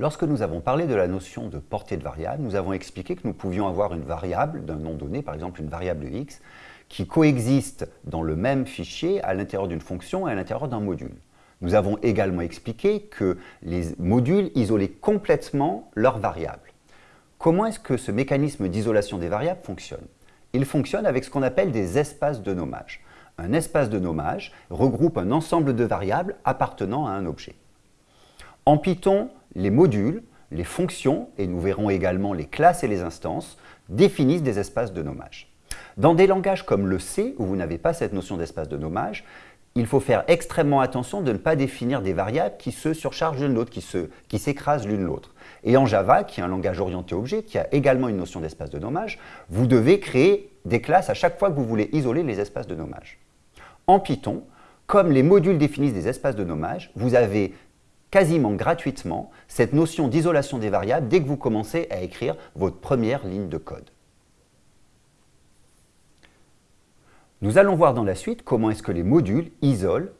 Lorsque nous avons parlé de la notion de portée de variable, nous avons expliqué que nous pouvions avoir une variable d'un nom donné, par exemple une variable x, qui coexiste dans le même fichier à l'intérieur d'une fonction et à l'intérieur d'un module. Nous avons également expliqué que les modules isolaient complètement leurs variables. Comment est-ce que ce mécanisme d'isolation des variables fonctionne? Il fonctionne avec ce qu'on appelle des espaces de nommage. Un espace de nommage regroupe un ensemble de variables appartenant à un objet. En Python, les modules, les fonctions, et nous verrons également les classes et les instances, définissent des espaces de nommage. Dans des langages comme le C, où vous n'avez pas cette notion d'espace de nommage, il faut faire extrêmement attention de ne pas définir des variables qui se surchargent l'une l'autre, qui s'écrasent l'une l'autre. Et en Java, qui est un langage orienté objet, qui a également une notion d'espace de nommage, vous devez créer des classes à chaque fois que vous voulez isoler les espaces de nommage. En Python, comme les modules définissent des espaces de nommage, vous avez quasiment gratuitement cette notion d'isolation des variables dès que vous commencez à écrire votre première ligne de code. Nous allons voir dans la suite comment est-ce que les modules isolent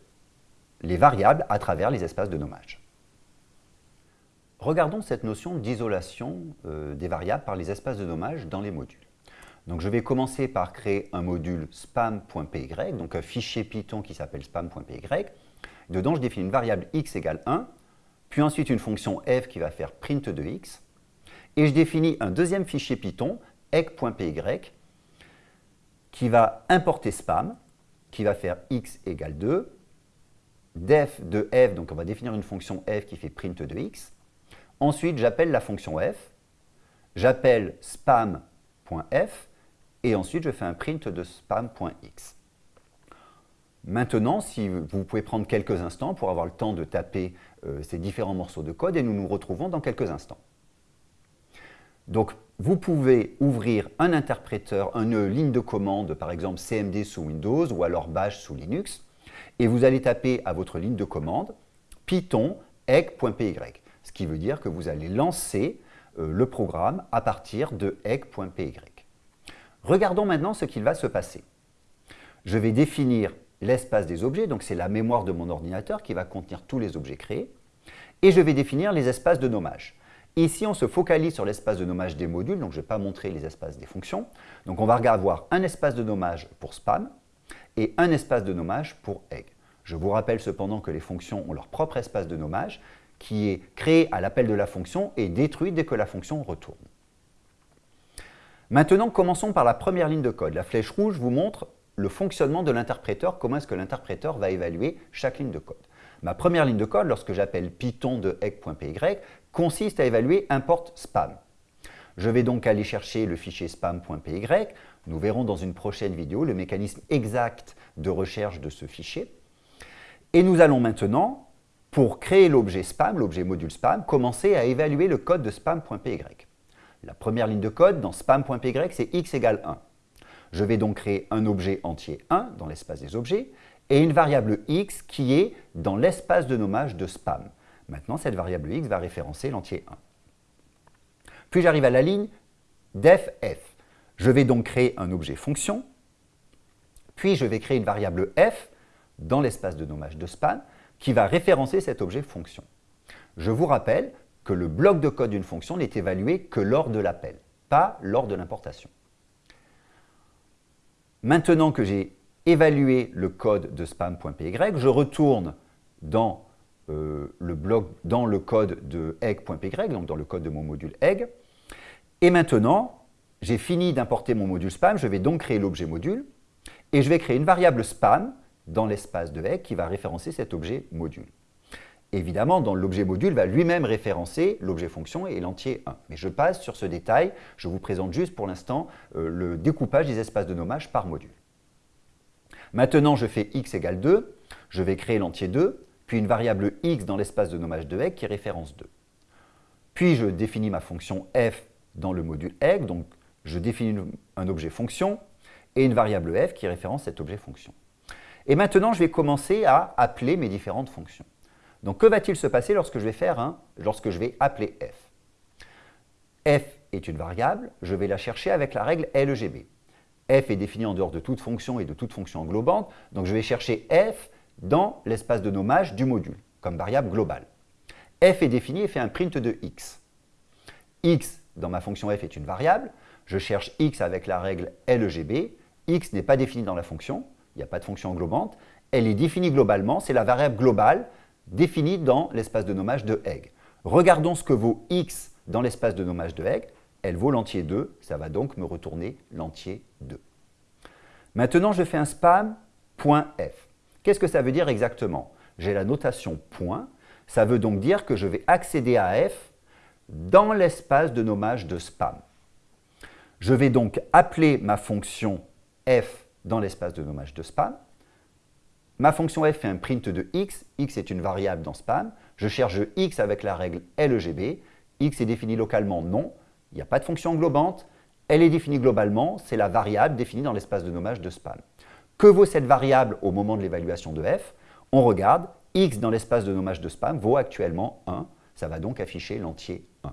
les variables à travers les espaces de nommage. Regardons cette notion d'isolation euh, des variables par les espaces de nommage dans les modules. Donc je vais commencer par créer un module spam.py, donc un fichier Python qui s'appelle spam.py. Dedans, je définis une variable x égale 1 puis ensuite une fonction f qui va faire print de x, et je définis un deuxième fichier Python, egg.py, qui va importer spam, qui va faire x égale 2, def de f, donc on va définir une fonction f qui fait print de x. Ensuite, j'appelle la fonction f, j'appelle spam.f, et ensuite je fais un print de spam.x. Maintenant, si vous pouvez prendre quelques instants pour avoir le temps de taper euh, ces différents morceaux de code et nous nous retrouvons dans quelques instants. Donc, vous pouvez ouvrir un interpréteur, une ligne de commande, par exemple CMD sous Windows ou alors Bash sous Linux, et vous allez taper à votre ligne de commande python egg.py, ce qui veut dire que vous allez lancer euh, le programme à partir de egg.py. Regardons maintenant ce qu'il va se passer. Je vais définir l'espace des objets, donc c'est la mémoire de mon ordinateur qui va contenir tous les objets créés, et je vais définir les espaces de nommage. Ici, on se focalise sur l'espace de nommage des modules, donc je ne vais pas montrer les espaces des fonctions. Donc on va avoir un espace de nommage pour spam et un espace de nommage pour egg. Je vous rappelle cependant que les fonctions ont leur propre espace de nommage qui est créé à l'appel de la fonction et détruit dès que la fonction retourne. Maintenant, commençons par la première ligne de code. La flèche rouge vous montre le fonctionnement de l'interpréteur, comment est-ce que l'interpréteur va évaluer chaque ligne de code. Ma première ligne de code, lorsque j'appelle python de egg.py, consiste à évaluer import spam. Je vais donc aller chercher le fichier spam.py. Nous verrons dans une prochaine vidéo le mécanisme exact de recherche de ce fichier. Et nous allons maintenant, pour créer l'objet spam, l'objet module spam, commencer à évaluer le code de spam.py. La première ligne de code dans spam.py, c'est x égale 1. Je vais donc créer un objet entier 1 dans l'espace des objets et une variable x qui est dans l'espace de nommage de spam. Maintenant, cette variable x va référencer l'entier 1. Puis j'arrive à la ligne def f. Je vais donc créer un objet fonction, puis je vais créer une variable f dans l'espace de nommage de spam qui va référencer cet objet fonction. Je vous rappelle que le bloc de code d'une fonction n'est évalué que lors de l'appel, pas lors de l'importation. Maintenant que j'ai évalué le code de spam.py, je retourne dans, euh, le bloc, dans le code de egg.py, donc dans le code de mon module egg. Et maintenant, j'ai fini d'importer mon module spam, je vais donc créer l'objet module, et je vais créer une variable spam dans l'espace de egg qui va référencer cet objet module. Évidemment, dans l'objet module va lui-même référencer l'objet fonction et l'entier 1. Mais je passe sur ce détail, je vous présente juste pour l'instant euh, le découpage des espaces de nommage par module. Maintenant, je fais x égale 2, je vais créer l'entier 2, puis une variable x dans l'espace de nommage de egg qui référence 2. Puis je définis ma fonction f dans le module egg, donc je définis un objet fonction et une variable f qui référence cet objet fonction. Et maintenant, je vais commencer à appeler mes différentes fonctions. Donc, que va-t-il se passer lorsque je vais faire un, lorsque je vais appeler f? F est une variable, je vais la chercher avec la règle LGB. f est définie en dehors de toute fonction et de toute fonction englobante, donc je vais chercher f dans l'espace de nommage du module, comme variable globale. f est défini et fait un print de x. x dans ma fonction f est une variable, je cherche x avec la règle LEGB, x n'est pas défini dans la fonction, il n'y a pas de fonction englobante, elle est définie globalement, c'est la variable globale définie dans l'espace de nommage de Egg. Regardons ce que vaut x dans l'espace de nommage de Egg, elle vaut l'entier 2, ça va donc me retourner l'entier 2. Maintenant, je fais un spam.f. Qu'est-ce que ça veut dire exactement? J'ai la notation point, ça veut donc dire que je vais accéder à f dans l'espace de nommage de spam. Je vais donc appeler ma fonction f dans l'espace de nommage de spam. Ma fonction f fait un print de x, x est une variable dans spam. Je cherche x avec la règle LEGB. x est défini localement non, il n'y a pas de fonction englobante. Elle est définie globalement, c'est la variable définie dans l'espace de nommage de spam. Que vaut cette variable au moment de l'évaluation de f? On regarde, x dans l'espace de nommage de spam vaut actuellement 1, ça va donc afficher l'entier 1.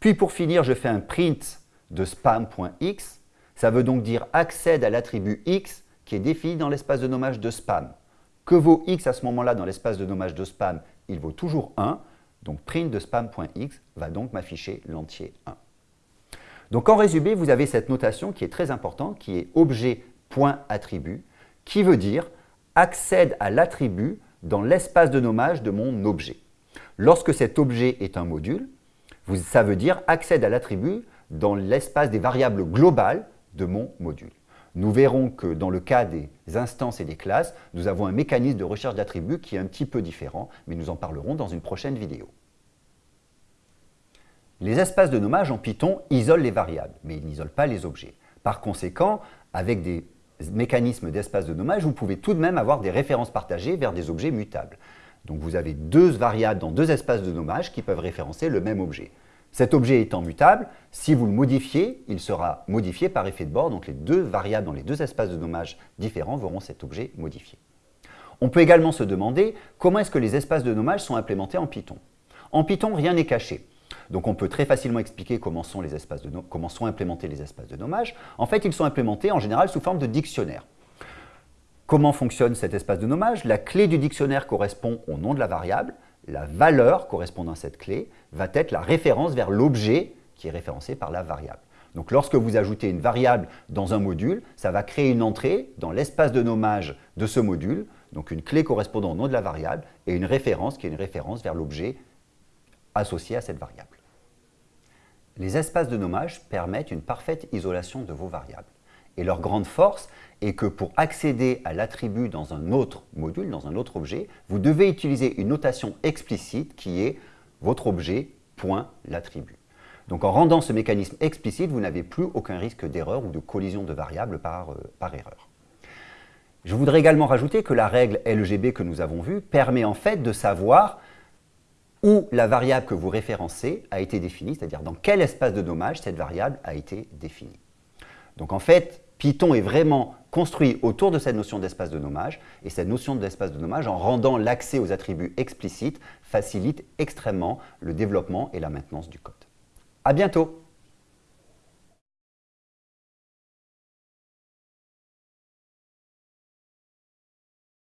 Puis pour finir, je fais un print de spam.x, ça veut donc dire accède à l'attribut x qui est défini dans l'espace de nommage de spam. Que vaut x à ce moment-là dans l'espace de nommage de spam Il vaut toujours 1, donc print de spam.x va donc m'afficher l'entier 1. Donc en résumé, vous avez cette notation qui est très importante, qui est objet.attribut, qui veut dire accède à l'attribut dans l'espace de nommage de mon objet. Lorsque cet objet est un module, ça veut dire accède à l'attribut dans l'espace des variables globales de mon module. Nous verrons que dans le cas des instances et des classes, nous avons un mécanisme de recherche d'attributs qui est un petit peu différent, mais nous en parlerons dans une prochaine vidéo. Les espaces de nommage en Python isolent les variables, mais ils n'isolent pas les objets. Par conséquent, avec des mécanismes d'espace de nommage, vous pouvez tout de même avoir des références partagées vers des objets mutables. Donc vous avez deux variables dans deux espaces de nommage qui peuvent référencer le même objet. Cet objet étant mutable, si vous le modifiez, il sera modifié par effet de bord, donc les deux variables dans les deux espaces de nommage différents verront cet objet modifié. On peut également se demander comment est-ce que les espaces de nommage sont implémentés en Python. En Python, rien n'est caché. Donc on peut très facilement expliquer comment sont, implémentés les espaces de nommage. En fait, ils sont implémentés en général sous forme de dictionnaire. Comment fonctionne cet espace de nommage La clé du dictionnaire correspond au nom de la variable, la valeur correspondant à cette clé va être la référence vers l'objet qui est référencé par la variable. Donc lorsque vous ajoutez une variable dans un module, ça va créer une entrée dans l'espace de nommage de ce module, donc une clé correspondant au nom de la variable et une référence qui est une référence vers l'objet associé à cette variable. Les espaces de nommage permettent une parfaite isolation de vos variables. Et leur grande force est que pour accéder à l'attribut dans un autre module, dans un autre objet, vous devez utiliser une notation explicite qui est votre objet point l'attribut. Donc en rendant ce mécanisme explicite, vous n'avez plus aucun risque d'erreur ou de collision de variables par, euh, par erreur. Je voudrais également rajouter que la règle LGB que nous avons vue permet en fait de savoir où la variable que vous référencez a été définie, c'est-à-dire dans quel espace de nommage cette variable a été définie. Donc en fait, Python est vraiment construit autour de cette notion d'espace de nommage, et cette notion d'espace de nommage, en rendant l'accès aux attributs explicites, facilite extrêmement le développement et la maintenance du code. À bientôt